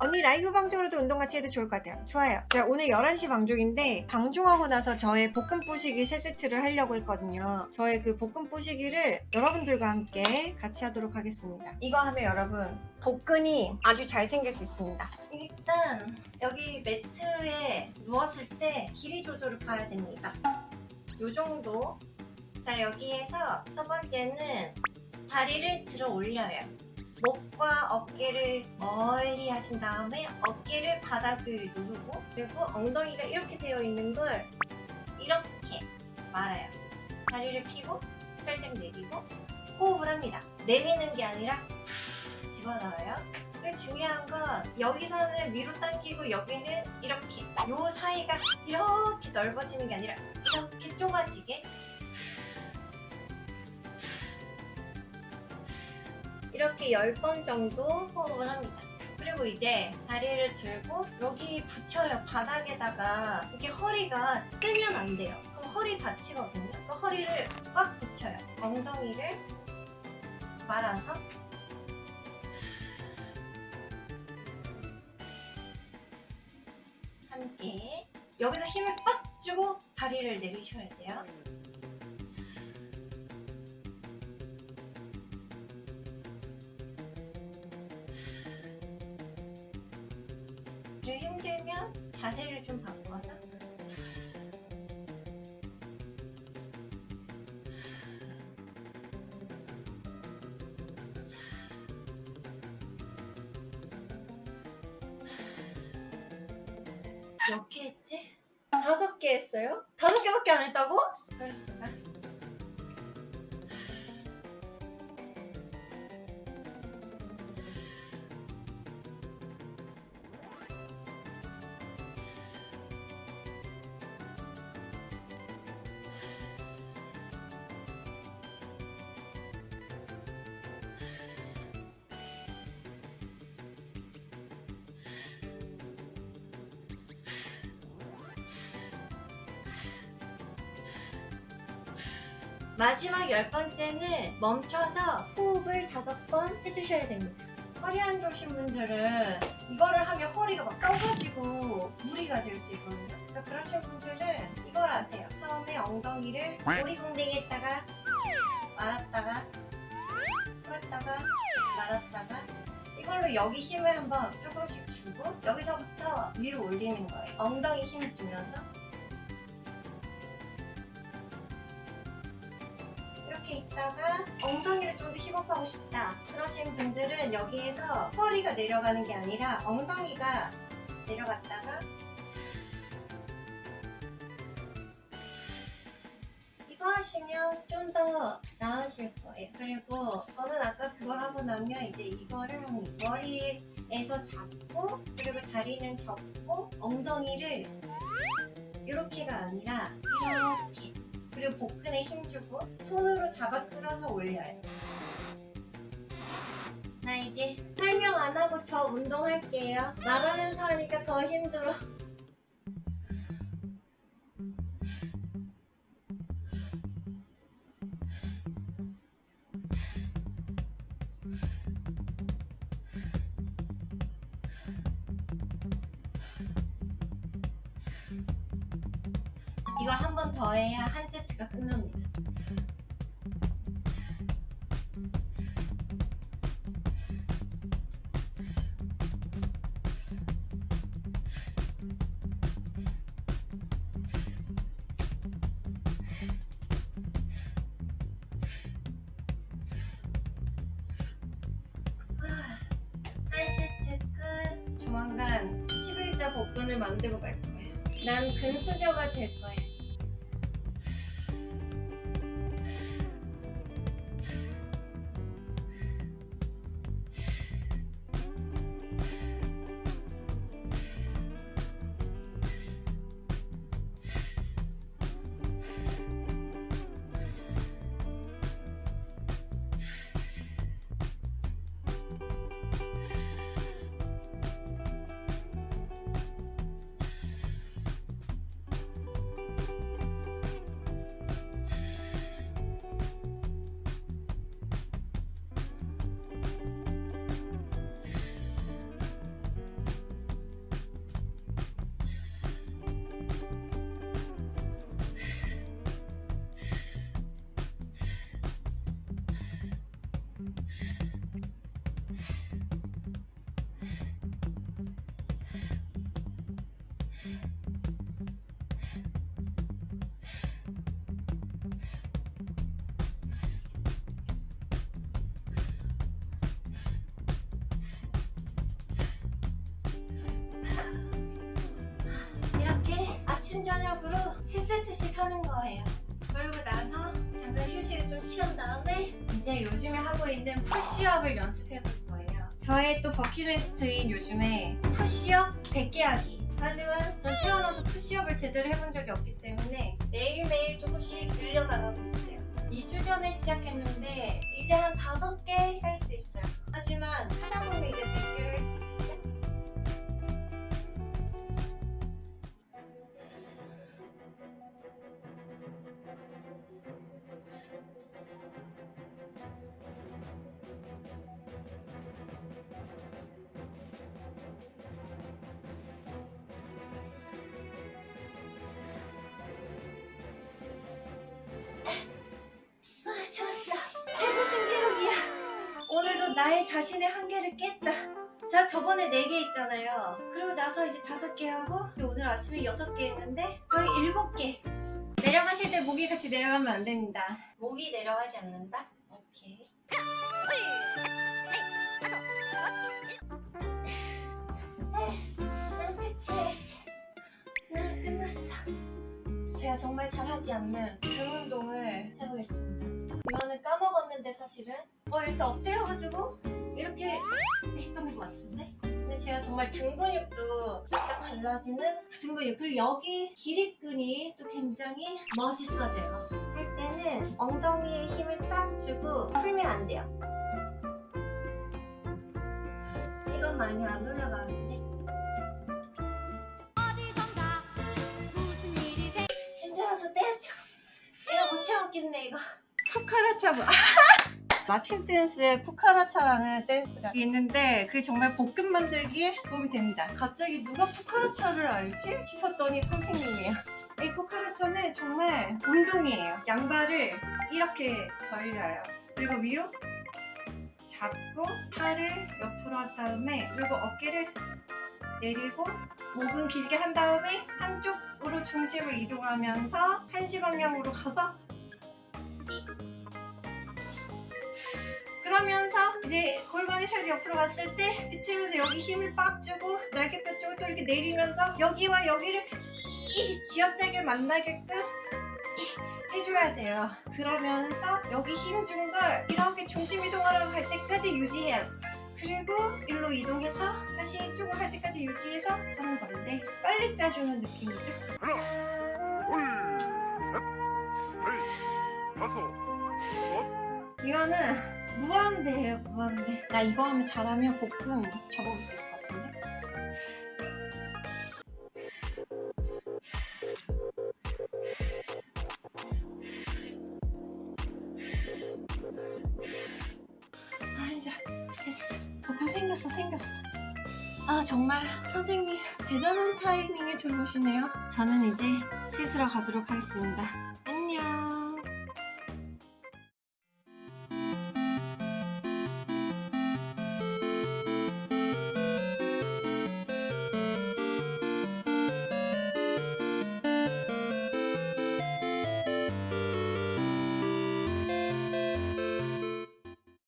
언니 라이브 방송으로도 운동 같이 해도 좋을 것 같아요. 좋아요. 자, 오늘 11시 방송인데 방송하고 나서 저의 볶음 뿌시기 세 세트를 하려고 했거든요. 저의 그 볶음 뿌시기를 여러분들과 함께 같이 하도록 하겠습니다. 이거 하면 여러분 복근이 아주 잘 생길 수 있습니다. 일단 여기 매트에 누웠을 때 길이 조절을 봐야 됩니다. 요 정도. 자, 여기에서 첫 번째는 다리를 들어 올려요. 목과 어깨를 멀리 하신 다음에 어깨를 바닥을 누르고 그리고 엉덩이가 이렇게 되어 있는 걸 이렇게 말아요. 다리를 펴고 살짝 내리고 호흡을 합니다. 내미는 게 아니라 후 집어넣어요. 그리고 중요한 건 여기서는 위로 당기고 여기는 이렇게 요 사이가 이렇게 넓어지는 게 아니라 이렇게 좁아지게 이렇게 10번 정도 호흡을 합니다. 그리고 이제 다리를 들고 여기 붙여요. 바닥에다가 이렇게 허리가 떼면 안 돼요. 그럼 허리 다치거든요. 그 허리를 꽉 붙여요. 엉덩이를 말아서 함께 여기서 힘을 빡 주고 다리를 내리셔야 돼요. 그리고 힘들면 자세를 좀 바꿔서 몇 개 했지? 다섯 개 했어요? 다섯 개밖에 안 했다고? 그럴 수가. 마지막 열 번째는 멈춰서 호흡을 다섯 번 해주셔야 됩니다. 허리 안 좋으신 분들은 이거를 하면 허리가 막 떠가지고 무리가 될 수 있거든요. 그러니까 그러신 분들은 이걸 하세요. 처음에 엉덩이를 오리궁뎅이에다가 말았다가 풀었다가 말았다가 이걸로 여기 힘을 한번 조금씩 주고 여기서부터 위로 올리는 거예요. 엉덩이 힘 주면서 이렇게 있다가 엉덩이를 좀 더 힙업하고 싶다 그러신 분들은 여기에서 허리가 내려가는 게 아니라 엉덩이가 내려갔다가 이거 하시면 좀 더 나으실 거예요. 그리고 저는 아까 그걸 하고 나면 이제 이거를 머리에서 잡고 그리고 다리는 접고 엉덩이를 이렇게가 아니라 이렇게 그리고 복근에 힘주고 손으로 잡아 끌어서 올려요. 나 이제 설명 안 하고 저 운동할게요. 말하면서 하니까 더 힘들어. 이걸 한 번 더 해야 한 세트가 끝납니다. 끝. 조만간 11자 복근을 만들고 말 거예요. 난 근수저가 될 거예요. 아침 저녁으로 3세트씩 하는 거예요. 그러고 나서 잠깐 휴식을 좀 취한 다음에 이제 요즘에 하고 있는 푸시업을 연습해 볼 거예요. 저의 또 버킷리스트인 요즘에 푸시업 100개 하기. 하지만 전 태어나서 푸시업을 제대로 해본 적이 없기 때문에 매일매일 조금씩 늘려나가고 있어요. 2주 전에 시작했는데 이제 한 5개 할 수 있어요. 하지만 하다 보면 이제 100개를 할 수 있겠죠? 나의 자신의 한계를 깼다. 제가 저번에 4개 했잖아요. 그리고 나서 이제 5개 하고 또 오늘 아침에 6개 했는데 거의 7개. 내려가실 때 목이 같이 내려가면 안 됩니다. 목이 내려가지 않는다? 오케이. 난 끝이야. 난 끝났어. 제가 정말 잘하지 않는 등 운동을 해보겠습니다. 이거는 까먹었는데 사실은 어 이렇게 엎드려가지고 이렇게 했던 것 같은데? 근데 제가 정말 등 근육도 쫙쫙 갈라지는 등 근육. 그리고 여기 기립근이 또 굉장히 멋있어져요. 할 때는 엉덩이에 힘을 딱 주고 풀면 안 돼요. 이건 많이 안 올라가는데? 어디선가 무슨 일이 생 힘들어서 때려쳐. 내가 못 해먹겠네 이거. 쿠카라차 뭐 라틴 댄스에 쿠카라차라는 댄스가 있는데 그게 정말 볶음 만들기에 도움이 됩니다. 갑자기 누가 쿠카라차를 알지? 싶었더니 선생님이에요. 이 쿠카라차는 정말 운동이에요. 양발을 이렇게 벌려요. 그리고 위로 잡고 팔을 옆으로 한 다음에 그리고 어깨를 내리고 목은 길게 한 다음에 한쪽으로 중심을 이동하면서 한시 방향으로 가서 그러면서 이제 골반이 살짝 옆으로 갔을 때 비틀면서 여기 힘을 빡 주고 날개 뼈 쪽을 또 이렇게 내리면서 여기와 여기를 이 쥐어짜기를 만나게끔 이 해줘야 돼요. 그러면서 여기 힘 준 걸 이렇게 중심 이동하러 갈 때까지 유지해야 돼 그리고 일로 이동해서 다시 이쪽으로 할 때까지 유지해서 하는 건데 빨리 짜주는 느낌이죠. 하나, 둘, 셋, 넷, 다섯, 여섯, 이거는 무한대예요 무한대. 나 이거 하면 잘하면 볶음 접어볼 수 있을 것 같은데? 아 이제 됐어. 볶음 생겼어 생겼어. 아 정말 선생님 대단한 타이밍에 들어오시네요. 저는 이제 씻으러 가도록 하겠습니다